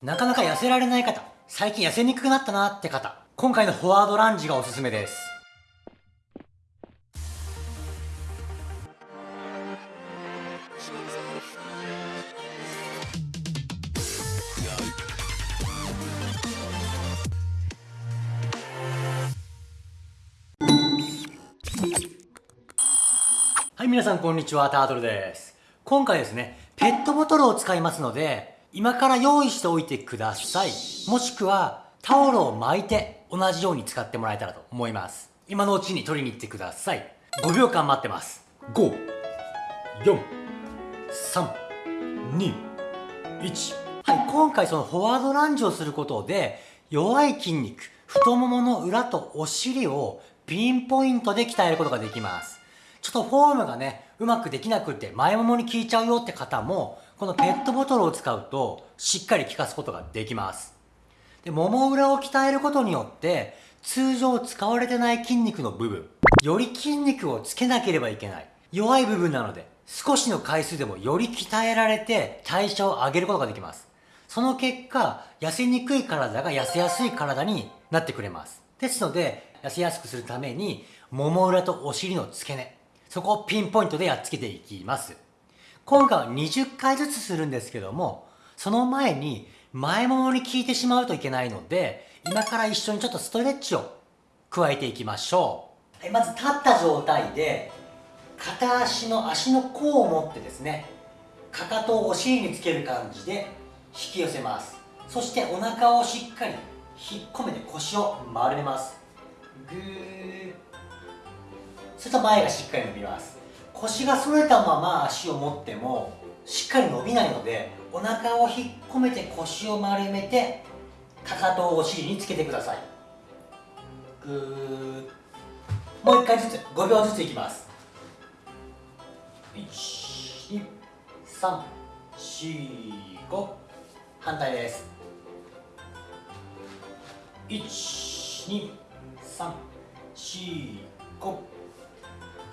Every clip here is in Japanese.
なかなか痩せられない方、最近痩せにくくなったなって方、今回のフォワードランジがおすすめです。はい、皆さんこんにちは、タートルです。今回ですね、ペットボトルを使いますので、今から用意しておいてください。もしくは、タオルを巻いて同じように使ってもらえたらと思います。今のうちに取りに行ってください。5秒間待ってます。5、4、3、2、1。はい、今回そのフォワードランジをすることで、弱い筋肉、太ももの裏とお尻をピンポイントで鍛えることができます。ちょっとフォームがね、うまくできなくって前ももに効いちゃうよって方も、このペットボトルを使うとしっかり効かすことができます。で、もも裏を鍛えることによって、通常使われてない筋肉の部分、より筋肉をつけなければいけない。弱い部分なので、少しの回数でもより鍛えられて代謝を上げることができます。その結果、痩せにくい体が痩せやすい体になってくれます。ですので、痩せやすくするために、もも裏とお尻の付け根、そこをピンポイントでやっつけていきます。今回は20回ずつするんですけども、その前に前ももに効いてしまうといけないので、今から一緒にちょっとストレッチを加えていきましょう。はい、まず立った状態で、片足の足の甲を持ってですね、かかとをお尻につける感じで引き寄せます。そしてお腹をしっかり引っ込めて腰を丸めます。ぐーすると前がしっかり伸びます腰が反れたまま足を持ってもしっかり伸びないのでお腹を引っ込めて腰を丸めてかかとをお尻につけてください。ぐー。もう一回ずつ5秒ずついきます。12345反対です。12345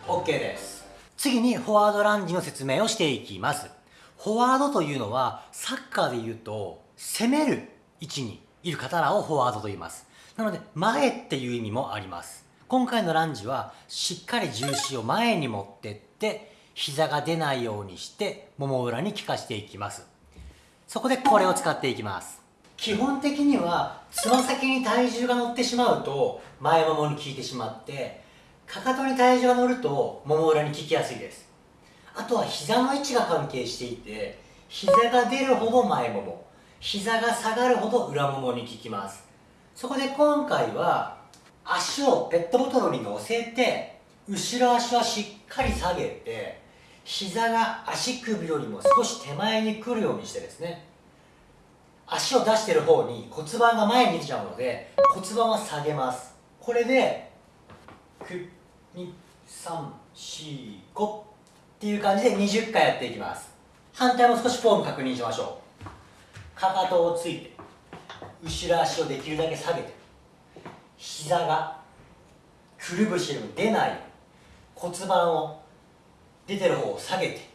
OK です。次にフォワードランジの説明をしていきます。フォワードというのはサッカーで言うと攻める位置にいる方らをフォワードと言います。なので前っていう意味もあります。今回のランジはしっかり重心を前に持ってって膝が出ないようにしてもも裏に効かしていきます。そこでこれを使っていきます。基本的にはつま先に体重が乗ってしまうと前ももに効いてしまってかかとに体重が乗るともも裏に効きやすいです。あとは膝の位置が関係していて膝が出るほど前もも膝が下がるほど裏ももに効きます。そこで今回は足をペットボトルに乗せて後ろ足はしっかり下げて膝が足首よりも少し手前に来るようにしてですね。足を出してる方に骨盤が前に出ちゃうので骨盤は下げます。これで234っていう感じで20回やっていきます。反対も少しフォーム確認しましょう。かかとをついて後ろ足をできるだけ下げて膝がくるぶしよりも出ない骨盤を出てる方を下げて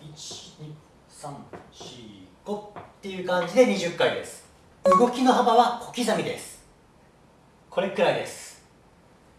12345っていう感じで20回です。動きの幅は小刻みです。これくらいです。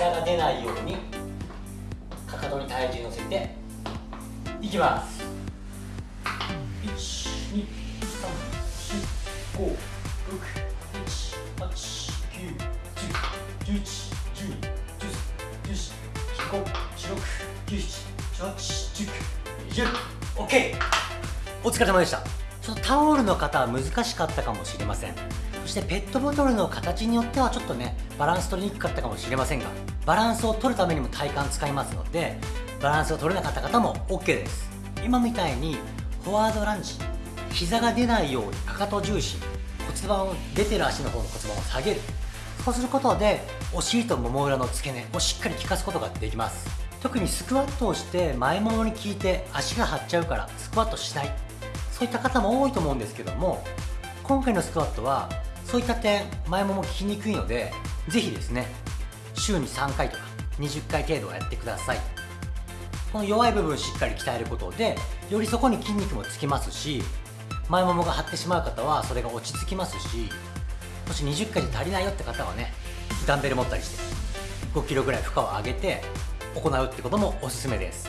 膝が出ないようにかかとに体重乗せていきます。1234567891011121314151617181920 OK お疲れ様でしたちょっとタオルの方は難しかったかもしれませんしてペットボトルの形によってはちょっとねバランス取りにくかったかもしれませんがバランスを取るためにも体幹使いますのでバランスを取れなかった方も OK です。今みたいにフォワードランジ膝が出ないようにかかと重心骨盤を出てる足の方の骨盤を下げる。そうすることでお尻ともも裏の付け根をしっかり効かすことができます。特にスクワットをして前ももに効いて足が張っちゃうからスクワットしない。そういった方も多いと思うんですけども今回のスクワットはそういった点前もも効きにくいのでぜひですね週に3回とか20回程度はやってください。この弱い部分しっかり鍛えることでよりそこに筋肉もつきますし前ももが張ってしまう方はそれが落ち着きますしもし20回じゃ足りないよって方はねダンベル持ったりして5キロぐらい負荷を上げて行うってこともおすすめです。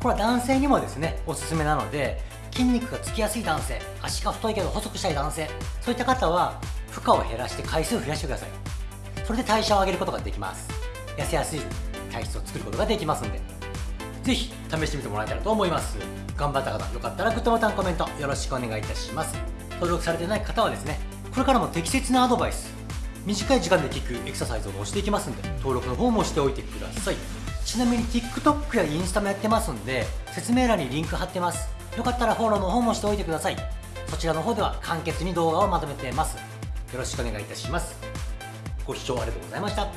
これは男性にもですねおすすめなので筋肉がつきやすい男性足が太いけど細くしたい男性そういった方は負荷を減らして回数を増やしてください。それで代謝を上げることができます。痩せやすい体質を作ることができますんで。ぜひ試してみてもらえたらと思います。頑張った方よかったらグッドボタンコメントよろしくお願いいたします。登録されてない方はですねこれからも適切なアドバイス短い時間で聞くエクササイズを押していきますんで登録の方もしておいてください。ちなみに TikTok やインスタもやってますんで説明欄にリンク貼ってます。よかったらフォローの方もしておいてください。そちらの方では簡潔に動画をまとめてます。よろしくお願いいたします。ご視聴ありがとうございました。